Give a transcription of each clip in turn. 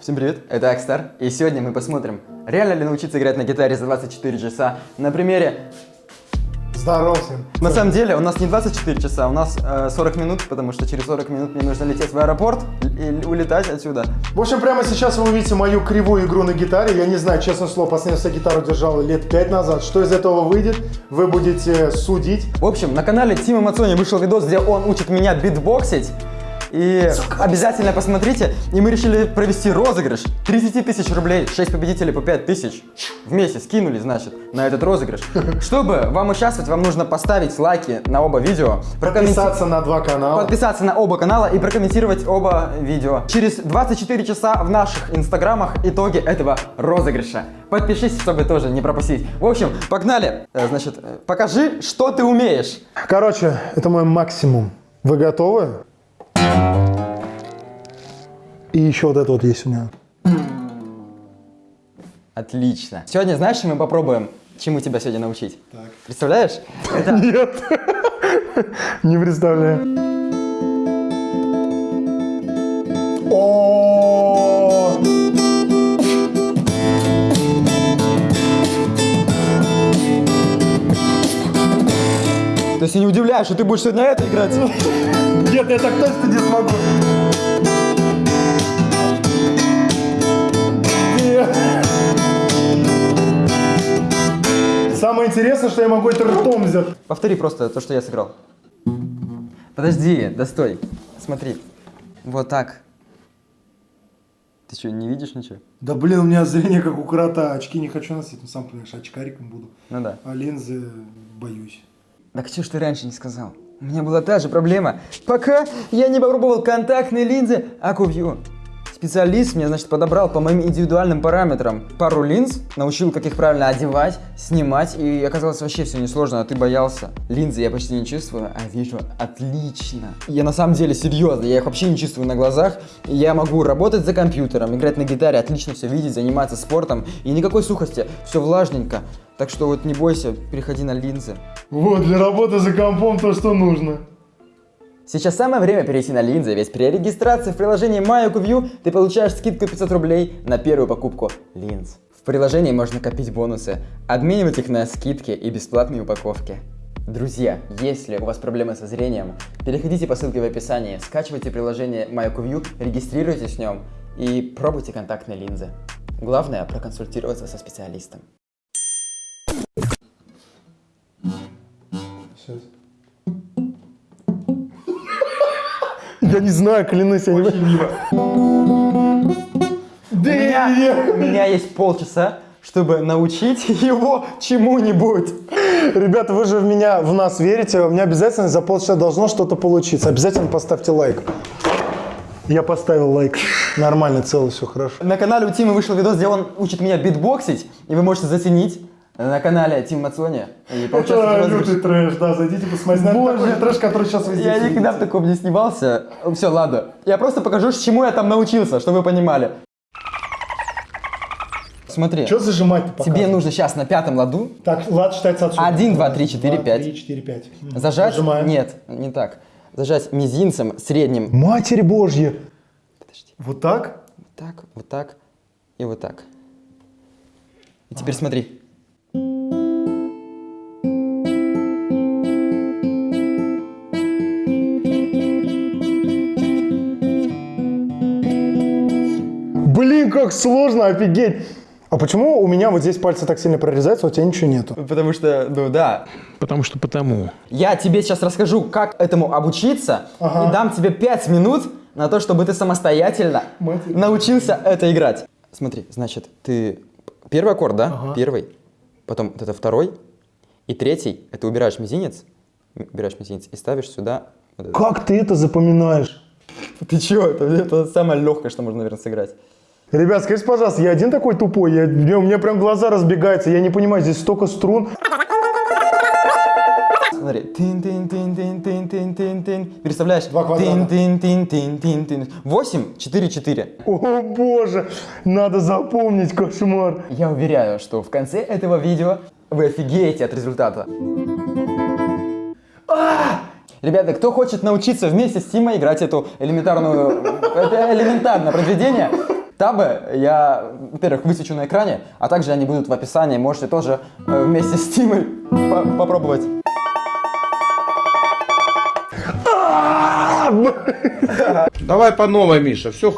Всем привет, это Акстар, и сегодня мы посмотрим, реально ли научиться играть на гитаре за 24 часа на примере... Здорово всем. На самом деле у нас не 24 часа, у нас э, 40 минут, потому что через 40 минут мне нужно лететь в аэропорт и улетать отсюда. В общем, прямо сейчас вы увидите мою кривую игру на гитаре. Я не знаю, честное слово, последний раз я гитару держал лет 5 назад. Что из этого выйдет, вы будете судить. В общем, на канале Тима Мацони вышел видос, где он учит меня битбоксить. И обязательно посмотрите. И мы решили провести розыгрыш. 30 тысяч рублей, 6 победителей по 5 тысяч. Вместе скинули, значит, на этот розыгрыш. Чтобы вам участвовать, вам нужно поставить лайки на оба видео. Подписаться на два канала. Подписаться на оба канала и прокомментировать оба видео. Через 24 часа в наших инстаграмах итоги этого розыгрыша. Подпишись, чтобы тоже не пропустить. В общем, погнали. Э, Значит, э, покажи, что ты умеешь. Короче, это мой максимум. Вы готовы? И еще вот это вот есть у меня. Отлично. Сегодня, знаешь, мы попробуем? Чему тебя сегодня научить? Так. Представляешь? Это Нет. Не представляю. О! То есть я не удивляюсь, что ты будешь сегодня это играть. Нет, я так точно не смогу. Самое интересное, что я могу это ртом взять. Повтори просто то, что я сыграл. Подожди, да стой. Смотри. Вот так. Ты что, не видишь ничего? Да блин, у меня зрение как у крота. Очки не хочу носить, ну сам понимаешь, очкариком буду. Ну да. А линзы боюсь. Так что ж ты раньше не сказал? У меня была та же проблема. Пока я не попробовал контактные линзы Акувью. Специалист мне, значит, подобрал по моим индивидуальным параметрам пару линз, научил, как их правильно одевать, снимать, и оказалось вообще все несложно, а ты боялся. Линзы я почти не чувствую, а вижу отлично. Я на самом деле серьезно, я их вообще не чувствую на глазах. Я могу работать за компьютером, играть на гитаре, отлично все видеть, заниматься спортом, и никакой сухости, все влажненько. Так что вот не бойся, переходи на линзы. Вот, для работы за компом то, что нужно. Сейчас самое время перейти на линзы, ведь при регистрации в приложении MyOkuView ты получаешь скидку 500 рублей на первую покупку линз. В приложении можно копить бонусы, обменивать их на скидки и бесплатные упаковки. Друзья, если у вас проблемы со зрением, переходите по ссылке в описании, скачивайте приложение MyOkuView, регистрируйтесь в нем и пробуйте контактные линзы. Главное проконсультироваться со специалистом. Сейчас. Я не знаю, клянусь, я не У меня, у меня есть полчаса, чтобы научить его чему-нибудь. Ребята, вы же в меня, в нас верите, у меня обязательно за полчаса должно что-то получиться. Обязательно поставьте лайк. Я поставил лайк. Нормально, цело, все хорошо. На канале у Тимы вышел видос, где он учит меня битбоксить, и вы можете заценить на канале Тим Мацони Это лютый трэш, да, зайдите посмотрите. Боже. такой трэш, который сейчас везде Я сидит. никогда в таком не снимался. Все, ладно. Я просто покажу, чему я там научился, чтобы вы понимали. Смотри, Что зажимать-то тебе нужно сейчас на пятом ладу Так, лад считается отсюда. Один, два, три, четыре, Два, пять. три, четыре, пять. Мгм. зажать. Нажимаем. Нет, не так. Зажать мизинцем, средним. Матерь Божья. Подожди. Вот так? Вот так, вот так и вот так. И теперь смотри. Как сложно, офигеть. А почему у меня вот здесь пальцы так сильно прорезаются, а у тебя ничего нету? Потому что, ну да, Потому что потому. Я тебе сейчас расскажу, как этому обучиться, Ага. и дам тебе 5 минут на то, чтобы ты самостоятельно Матерь. научился это играть. Смотри, значит, ты первый аккорд, да? Ага. Первый, потом вот это второй, и третий, это убираешь мизинец, убираешь мизинец и ставишь сюда. вот. Как ты это запоминаешь? Ты чё? Это, это самое легкое, что можно, наверное, сыграть. Ребят, скажите, пожалуйста, я один такой тупой? Я, у меня прям глаза разбегаются, я не понимаю, здесь столько струн. Смотри. Тин -тин -тин -тин -тин -тин -тин -тин. Переставляешь. Два квадрата. Тин -тин -тин -тин -тин -тин. 8, 4, 4. О боже, надо запомнить, кошмар. Я уверяю, что в конце этого видео вы офигеете от результата. А! Ребята, кто хочет научиться вместе с Тимой играть эту элементарную... Это элементарное произведение, Табы я, во-первых, высвечу на экране, а также они будут в описании. Можете тоже э, вместе с Тимой по- попробовать. Давай по новой, Миша, все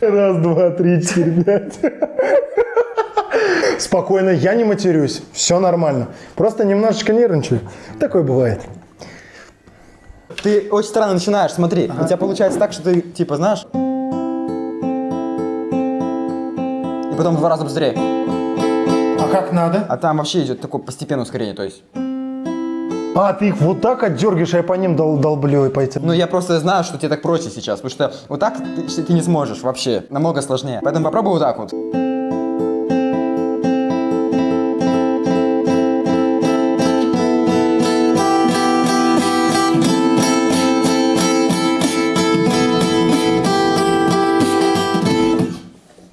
Раз, два, три, четыре, пять. Спокойно, я не матерюсь. Все нормально. Просто немножечко нервничаю. Такое бывает. Ты очень странно начинаешь, смотри. У тебя получается так, что ты, типа, знаешь... И потом в два раза быстрее. А как надо? А там вообще идет такое постепенное ускорение, то есть... А, ты их вот так отдергиваешь, а я по ним дол долблю и пойти. Ну, я просто знаю, что тебе так проще сейчас, потому что вот так ты, ты не сможешь вообще, намного сложнее. Поэтому попробуй вот так вот.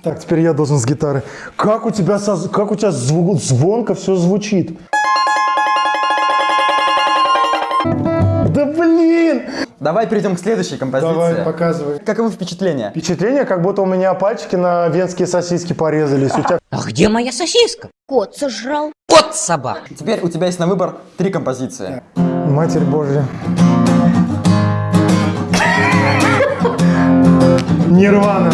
Так, теперь я должен с гитары. Как у тебя, со- как у тебя зву- звонко все звучит? Да блин! Давай перейдем к следующей композиции. Давай, показывай. Каковы впечатления? Впечатление, как будто у меня пальчики на венские сосиски порезались. У тебя А где моя сосиска? Кот сожрал. Кот собак. Теперь у тебя есть на выбор три композиции. Матерь Божья. Нирвана.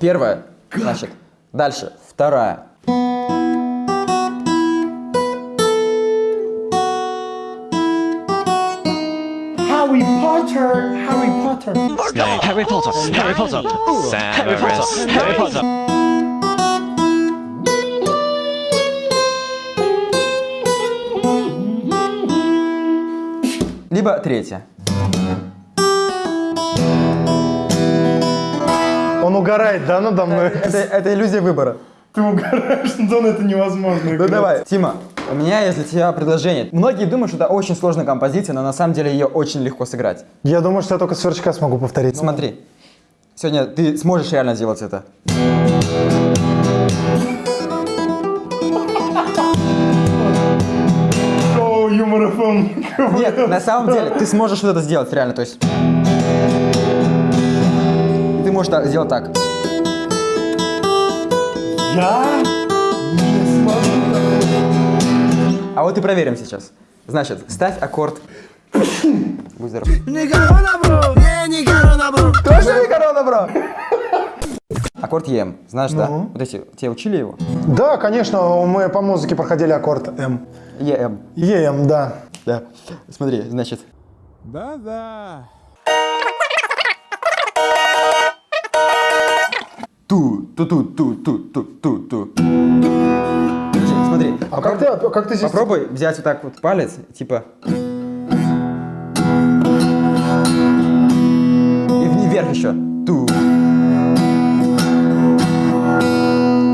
Первая. Значит, дальше, вторая. Harry Potter, Harry Potter. Harry Potter, Harry Potter, Harry Potter, Harry Potter. Либо третья. Он угорает, да, надо мной? Это, это иллюзия выбора. Ты угораешь, Антон, это невозможно. Ну давай, Тима, у меня есть для тебя предложение. Многие думают, что это очень сложная композиция, но на самом деле ее очень легко сыграть. Я думаю, что я только сверчка смогу повторить. Смотри, сегодня ты сможешь реально сделать это. Шоу Юмор. Нет, на самом деле, ты сможешь вот это сделать реально, то есть... Можешь так- сделать так. Я не смогу. А вот и проверим сейчас. Значит, ставь аккорд. Будь здоров. Точно не корона, бро? Аккорд ЕМ, знаешь, да? Вот эти, тебе учили его? Да, конечно, мы по музыке проходили аккорд М. ЕМ. ЕМ, да. Да. Смотри, значит. Ту, ту, ту, ту, ту, ту, ту, ту. Смотри, А как ты, а как ты здесь? попробуй взять вот так вот палец, типа. И вверх еще. Ту.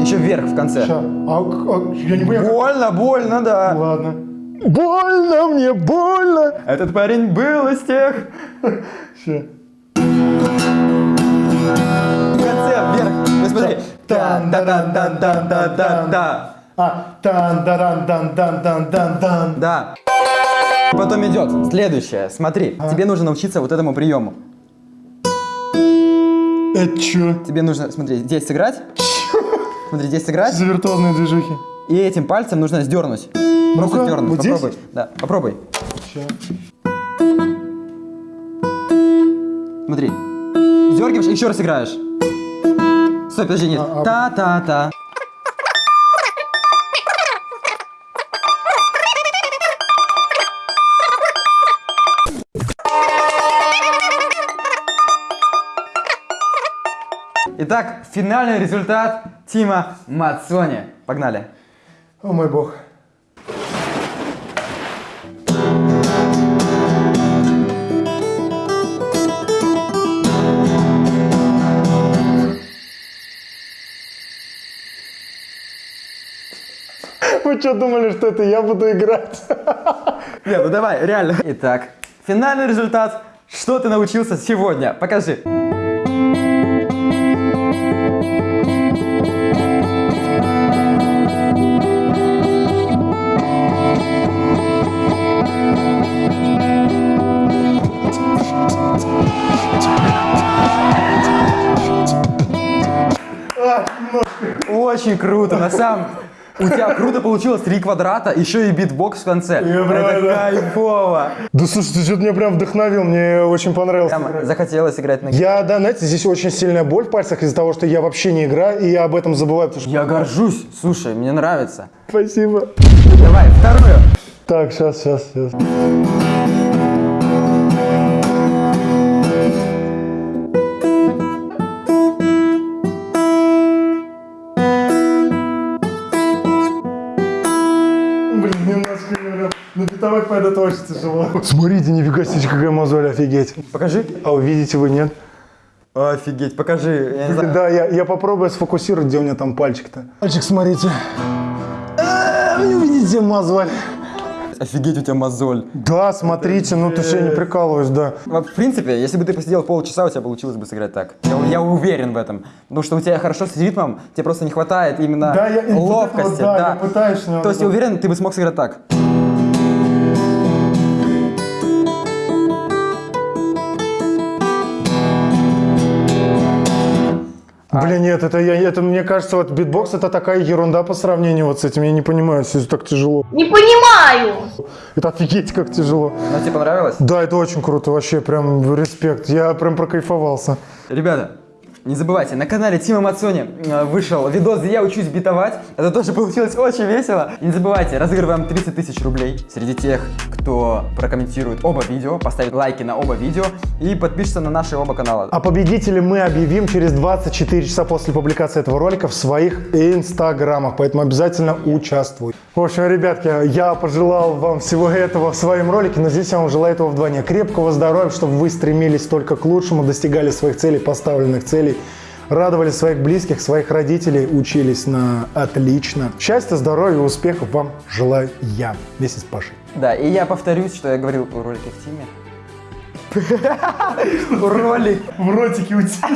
Еще вверх в конце. Ща. А, а, я не понял. как- Больно, больно, да. Ладно. Больно мне, больно. Этот парень был из тех. Ща. Тан, да да да да да да да А, тан дан дан дан дан дан дан Да. Потом идет следующее. Смотри, тебе нужно научиться вот этому приему. Это чё? Тебе нужно, смотри, здесь сыграть. Смотри, здесь сыграть. За виртуозные движухи. И этим пальцем нужно сдернуть. Просто Ну-ка, сдернуть. вот здесь? попробуй. Да, попробуй. Ща. Смотри. Сдергиваешь еще раз играешь. Стой, подожди, нет. А, а- Та-та-та. Итак, финальный результат Тима Мацони. Погнали. О мой бог. Вы что думали, что это я буду играть? Не, ну давай, реально. Итак, финальный результат. Что ты научился сегодня? Покажи. Очень круто, на самом у тебя круто получилось три квадрата, еще и битбокс в конце. Это правда. кайфово. Да слушай, ты что-то меня прям вдохновил, мне очень понравилось. Прям захотелось играть на Я, да, знаете, здесь очень сильная боль в пальцах из-за того, что я вообще не играю, и я об этом забываю, потому что... Я горжусь. Слушай, мне нравится. Спасибо. Давай, вторую. Так, сейчас, сейчас, сейчас. На битовой пойду это очень тяжело. Смотрите, нифига себе, какая мозоль, офигеть. Покажи. А увидите вы, нет? Офигеть, покажи. Я не знаю. Да, я, я попробую сфокусировать, где у меня там пальчик-то. Пальчик, смотрите. А, Вы не увидите мозоль. Офигеть, у тебя мозоль. Да, смотрите, ну ты я не прикалываюсь, да. В принципе, если бы ты посидел полчаса, у тебя получилось бы сыграть так. Я, я уверен в этом. Потому что у тебя хорошо с ритмом, тебе просто не хватает именно Да, я- вот ловкости. вот, да, я пытаюсь, но- То есть я уверен, ты бы смог сыграть так. Блин, нет, это, я, это мне кажется, вот битбокс это такая ерунда по сравнению вот с этим. Я не понимаю, это так тяжело. Не понимаю. Это офигеть как тяжело. Но тебе понравилось? Да, это очень круто, вообще прям респект. Я прям прокайфовался. Ребята, не забывайте, на канале Тима Мацони э, вышел видос, где я учусь битовать. Это тоже получилось очень весело. И не забывайте, разыгрываем 30 тысяч рублей среди тех, кто прокомментирует оба видео, поставит лайки на оба видео и подпишется на наши оба канала. А победителей мы объявим через 24 часа после публикации этого ролика в своих инстаграмах, поэтому обязательно участвуй. В общем, ребятки, я пожелал вам всего этого в своем ролике, но здесь я вам желаю этого вдвойне. Крепкого здоровья, чтобы вы стремились только к лучшему, достигали своих целей, поставленных целей, радовали своих близких, своих родителей, учились на отлично. Счастья, здоровья и успехов вам желаю я вместе с Пашей. Да, и я повторюсь, что я говорил в ролике в Тиме. Ролик. В ротике у тебя.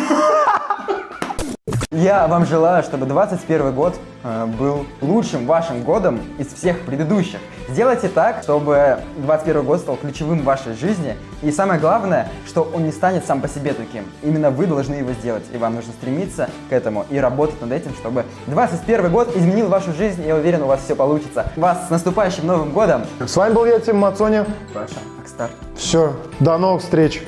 Я вам желаю, чтобы 21 год э, был лучшим вашим годом из всех предыдущих. Сделайте так, чтобы 21 год стал ключевым в вашей жизни. И самое главное, что он не станет сам по себе таким. Именно вы должны его сделать. И вам нужно стремиться к этому и работать над этим, чтобы 21 год изменил вашу жизнь. Я уверен, у вас все получится. Вас с наступающим Новым годом! С вами был я, Тим Мацони. Паша, Акстар. Все, до новых встреч.